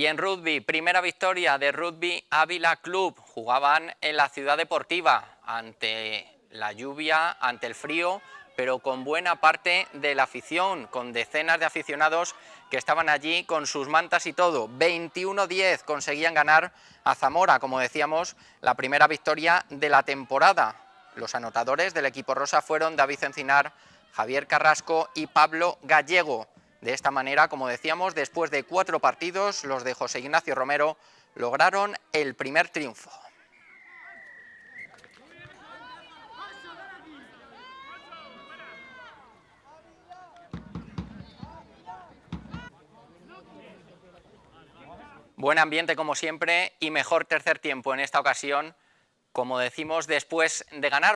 Y en rugby, primera victoria de Rugby Ávila Club. Jugaban en la ciudad deportiva ante la lluvia, ante el frío, pero con buena parte de la afición, con decenas de aficionados que estaban allí con sus mantas y todo. 21-10 conseguían ganar a Zamora, como decíamos, la primera victoria de la temporada. Los anotadores del equipo rosa fueron David Encinar, Javier Carrasco y Pablo Gallego. De esta manera, como decíamos, después de cuatro partidos, los de José Ignacio Romero lograron el primer triunfo. Buen ambiente como siempre y mejor tercer tiempo en esta ocasión, como decimos, después de ganar